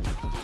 Thank you.